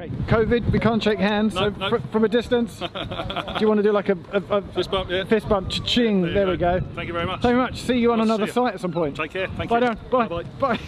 Okay, COVID, we can't shake hands, No, so no. fr- from a distance, do you want to do like a, a, a Fist bump, yeah. fist bump? Ching, there, we go. Thank you very much. Thank you very much. See you on we'll another site at some point. Take care. Thank Bye you. down. Bye. Bye-bye. Bye.